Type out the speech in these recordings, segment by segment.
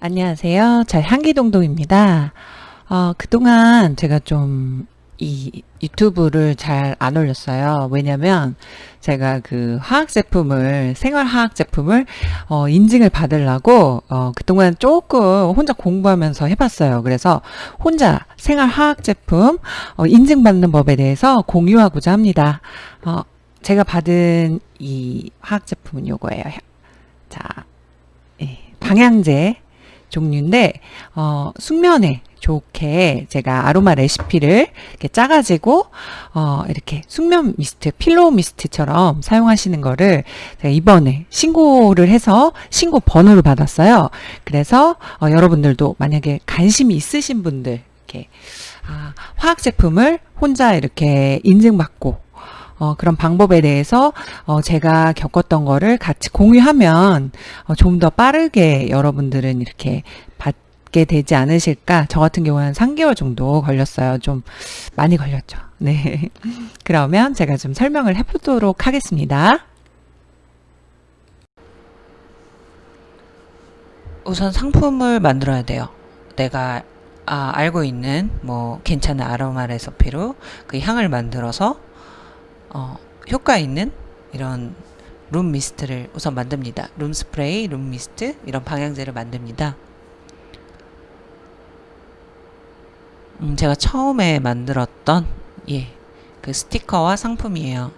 안녕하세요. 잘 향기동동입니다. 어, 그동안 제가 좀 이 유튜브를 잘 안 올렸어요. 왜냐면 제가 그 화학 제품을 생활 화학 제품을 어, 인증을 받으려고 어, 그동안 조금 혼자 공부하면서 해봤어요. 그래서 혼자 생활 화학 제품 어, 인증받는 법에 대해서 공유하고자 합니다. 어, 제가 받은 이 화학 제품은 요거예요. 자, 예, 방향제 종류인데 어, 숙면에 좋게 제가 아로마 레시피를 이렇게 짜가지고 어, 이렇게 숙면 미스트, 필로우 미스트처럼 사용하시는 거를 제가 이번에 신고를 해서 신고 번호를 받았어요. 그래서 어, 여러분들도 만약에 관심이 있으신 분들 이렇게 아, 화학 제품을 혼자 이렇게 인증받고 어, 그런 방법에 대해서 어, 제가 겪었던 거를 같이 공유하면 어, 좀 더 빠르게 여러분들은 이렇게 받게 되지 않으실까? 저 같은 경우는 3개월 정도 걸렸어요. 좀 많이 걸렸죠. 네. 그러면 제가 좀 설명을 해보도록 하겠습니다. 우선 상품을 만들어야 돼요. 내가 아, 알고 있는 뭐 괜찮은 아로마 레시피로 그 향을 만들어서 어, 효과 있는 이런 룸 미스트를 우선 만듭니다. 룸 스프레이, 룸 미스트 이런 방향제를 만듭니다. 음, 제가 처음에 만들었던 예, 그 스티커와 상품이에요.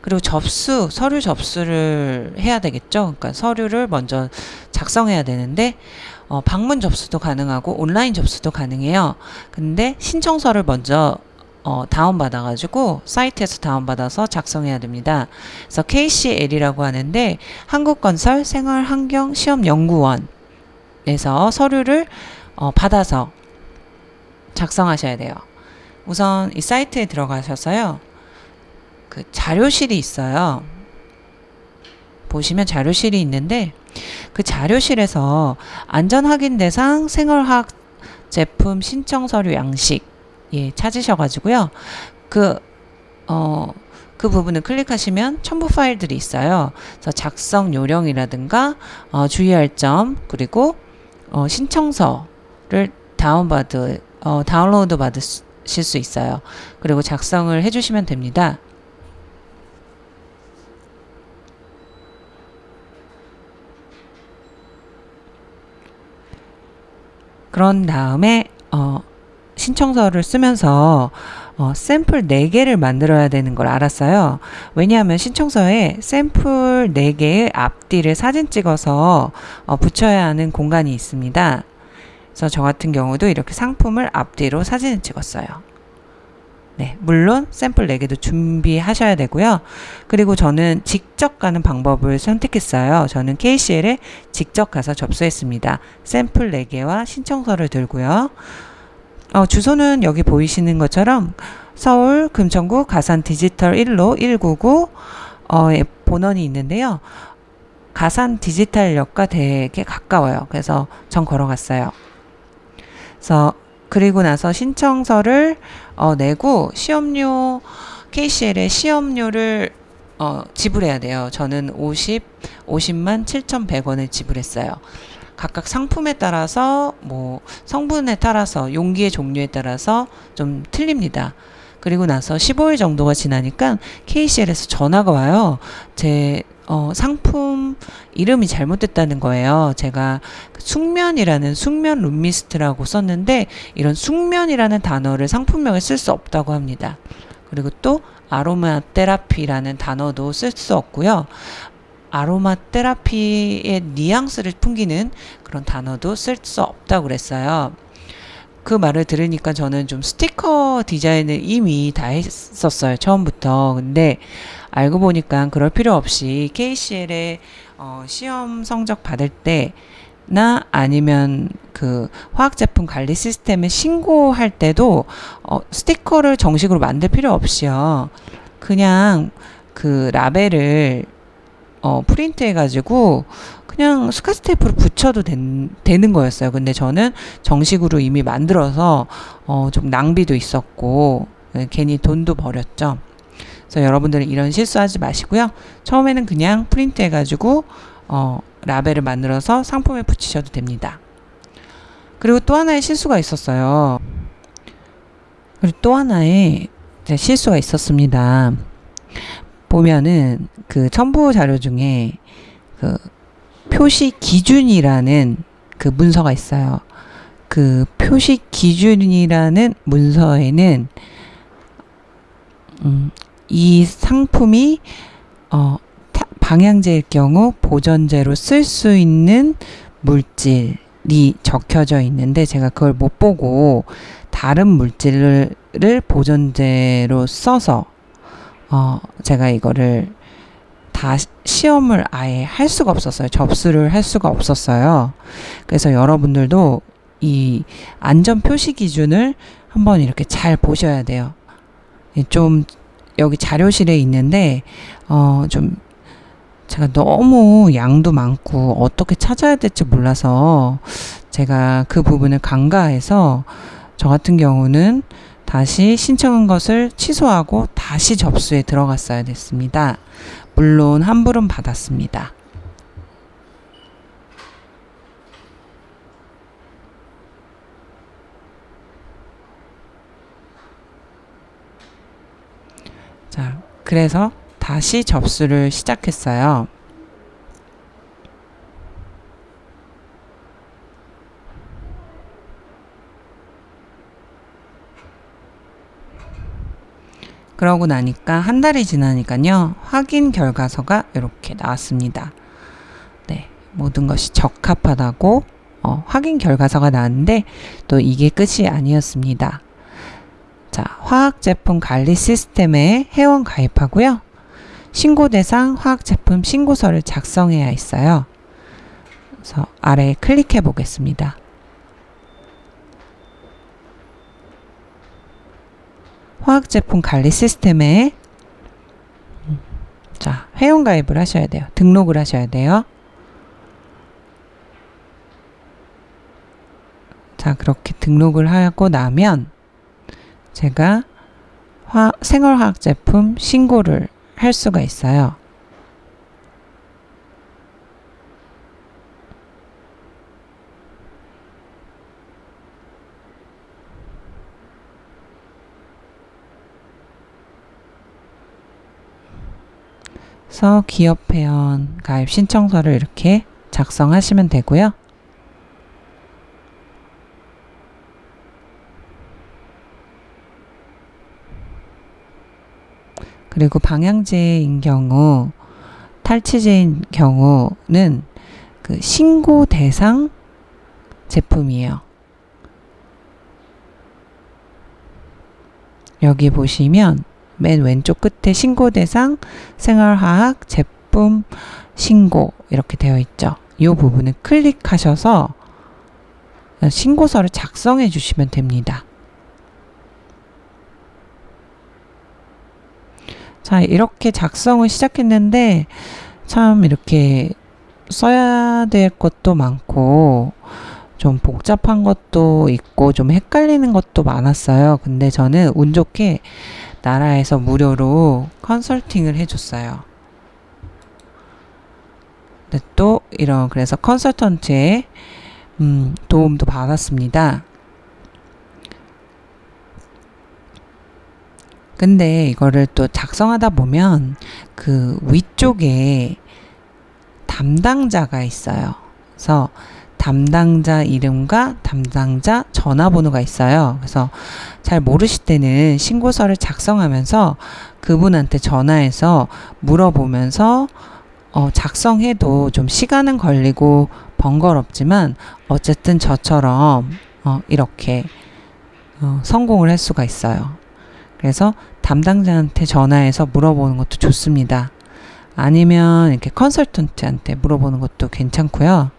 그리고 접수, 서류 접수를 해야 되겠죠. 그러니까 서류를 먼저 작성해야 되는데 어, 방문 접수도 가능하고 온라인 접수도 가능해요. 근데 신청서를 먼저 어, 다운받아가지고 사이트에서 다운받아서 작성해야 됩니다. 그래서 KCL이라고 하는데 한국건설 생활환경시험연구원에서 서류를 어, 받아서 작성하셔야 돼요. 우선 이 사이트에 들어가셔서요. 그 자료실이 있어요. 보시면 자료실이 있는데 그 자료실에서 안전확인 대상 생활화학 제품 신청 서류 양식 예, 찾으셔가지고요. 그, 어, 그 부분을 클릭하시면 첨부 파일들이 있어요. 그래서 작성 요령이라든가 어, 주의할 점 그리고 어, 신청서를 다운받을 어, 다운로드 받으실 수 있어요. 그리고 작성을 해주시면 됩니다. 그런 다음에 어, 신청서를 쓰면서 어, 샘플 4개를 만들어야 되는 걸 알았어요. 왜냐하면 신청서에 샘플 4개의 앞뒤를 사진 찍어서 어, 붙여야 하는 공간이 있습니다. 그래서 저 같은 경우도 이렇게 상품을 앞뒤로 사진을 찍었어요. 네, 물론 샘플 4개도 준비하셔야 되고요. 그리고 저는 직접 가는 방법을 선택했어요. 저는 KCL에 직접 가서 접수했습니다. 샘플 4개와 신청서를 들고요. 어, 주소는 여기 보이시는 것처럼 서울 금천구 가산 디지털 1로 199 어, 본원이 있는데요. 가산 디지털역과 되게 가까워요. 그래서 전 걸어갔어요. 그래서 그리고 나서 신청서를 어, 내고 시험료 KCL의 시험료를 어, 지불해야 돼요. 저는 50, 50만 7,100원을 지불했어요. 각각 상품에 따라서 뭐 성분에 따라서 용기의 종류에 따라서 좀 틀립니다. 그리고 나서 15일 정도가 지나니까 KCL에서 전화가 와요. 제 어, 상품 이름이 잘못됐다는 거예요. 제가 숙면이라는 숙면 룸미스트라고 썼는데 이런 숙면이라는 단어를 상품명에 쓸 수 없다고 합니다. 그리고 또 아로마 테라피라는 단어도 쓸 수 없고요. 아로마 테라피의 뉘앙스를 풍기는 그런 단어도 쓸 수 없다고 그랬어요. 그 말을 들으니까 저는 좀 스티커 디자인을 이미 다 했었어요. 처음부터. 근데 알고 보니까 그럴 필요 없이 KCL의 어, 시험 성적 받을 때나 아니면 그 화학제품 관리 시스템에 신고할 때도 어, 스티커를 정식으로 만들 필요 없이요. 그냥 그 라벨을 어, 프린트 해가지고 그냥 스카치테이프로 붙여도 된, 되는 거였어요. 근데 저는 정식으로 이미 만들어서 어, 좀 낭비도 있었고 네, 괜히 돈도 버렸죠. 그래서 여러분들은 이런 실수하지 마시고요. 처음에는 그냥 프린트 해가지고 어, 라벨을 만들어서 상품에 붙이셔도 됩니다. 그리고 또 하나의 실수가 있었어요. 그리고 또 하나의 실수가 있었습니다. 보면은 그 첨부 자료 중에 그 표시 기준이라는 그 문서가 있어요. 그 표시 기준이라는 문서에는 음, 이 상품이 어, 방향제일 경우 보존제로 쓸 수 있는 물질이 적혀져 있는데 제가 그걸 못 보고 다른 물질을 보존제로 써서 어, 제가 이거를 다 시험을 아예 할 수가 없었어요. 접수를 할 수가 없었어요. 그래서 여러분들도 이 안전 표시 기준을 한번 이렇게 잘 보셔야 돼요. 예, 좀 여기 자료실에 있는데 어 좀 제가 너무 양도 많고 어떻게 찾아야 될지 몰라서 제가 그 부분을 간과해서 저 같은 경우는 다시 신청한 것을 취소하고 다시 접수에 들어갔어야 됐습니다. 물론 환불은 받았습니다. 자, 그래서 다시 접수를 시작했어요. 그러고 나니까 한 달이 지나니까요. 확인 결과서가 이렇게 나왔습니다. 네, 모든 것이 적합하다고 어, 확인 결과서가 나왔는데 또 이게 끝이 아니었습니다. 자, 화학제품 관리 시스템에 회원 가입하고요. 신고 대상 화학제품 신고서를 작성해야 있어요. 그래서 아래에 클릭해 보겠습니다. 화학제품 관리 시스템에 자, 회원 가입을 하셔야 돼요. 등록을 하셔야 돼요. 자, 그렇게 등록을 하고 나면 제가 화, 생활화학 제품 신고를 할 수가 있어요. 서 기업 회원 가입 신청서를 이렇게 작성하시면 되고요. 그리고 방향제인 경우 탈취제인 경우는 그 신고 대상 제품이에요. 여기 보시면 맨 왼쪽 끝에 신고 대상 생활화학 제품 신고 이렇게 되어 있죠. 이 부분을 클릭하셔서 신고서를 작성해 주시면 됩니다. 자, 이렇게 작성을 시작했는데 참 이렇게 써야 될 것도 많고 좀 복잡한 것도 있고 좀 헷갈리는 것도 많았어요. 근데 저는 운 좋게 나라에서 무료로 컨설팅을 해줬어요. 근데 또 이런 그래서 컨설턴트의 음, 도움도 받았습니다. 근데 이거를 또 작성하다 보면 그 위쪽에 담당자가 있어요. 그래서 담당자 이름과 담당자 전화번호가 있어요. 그래서 잘 모르실 때는 신고서를 작성하면서 그분한테 전화해서 물어보면서 어, 작성해도 좀 시간은 걸리고 번거롭지만 어쨌든 저처럼 어, 이렇게 어, 성공을 할 수가 있어요. 그래서 담당자한테 전화해서 물어보는 것도 좋습니다. 아니면 이렇게 컨설턴트한테 물어보는 것도 괜찮고요.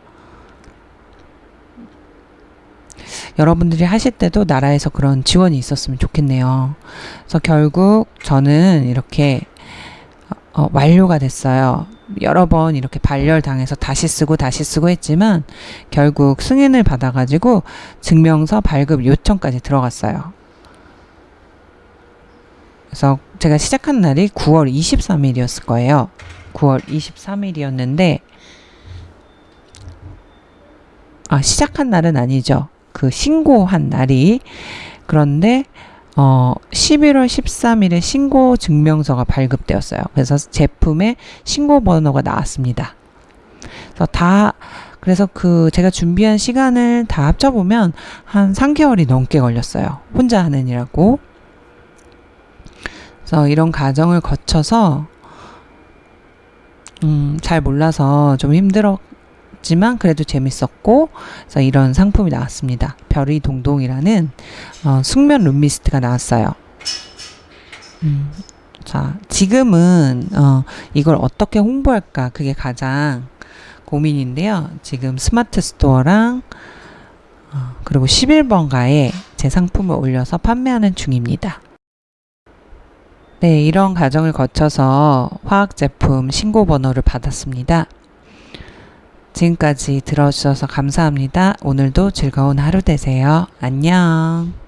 여러분들이 하실 때도 나라에서 그런 지원이 있었으면 좋겠네요. 그래서 결국 저는 이렇게 어, 완료가 됐어요. 여러 번 이렇게 발열당해서 다시 쓰고 다시 쓰고 했지만 결국 승인을 받아가지고 증명서 발급 요청까지 들어갔어요. 그래서 제가 시작한 날이 9월 23일이었을 거예요. 9월 23일이었는데 아 시작한 날은 아니죠. 그 신고한 날이. 그런데 어 11월 13일에 신고 증명서가 발급되었어요. 그래서 제품의 신고 번호가 나왔습니다. 그래서 다 그래서 그 제가 준비한 시간을 다 합쳐보면 한 3개월이 넘게 걸렸어요. 혼자 하는 일하고. 그래서 이런 과정을 거쳐서 음, 잘 몰라서 좀 힘들 었지만 그래도 재밌었고 그래서 이런 상품이 나왔습니다. 별이 동동이라는 어, 숙면 room mist가 나왔어요. 음, 자, 지금은 어, 이걸 어떻게 홍보할까 그게 가장 고민인데요. 지금 Smart Store랑 어, 그리고 11번가에 제 상품을 올려서 판매하는 중입니다. 네, 이런 과정을 거쳐서 화학 제품 신고 번호를 받았습니다. 지금까지 들어주셔서 감사합니다. 오늘도 즐거운 하루 되세요. 안녕.